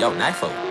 Yo, up.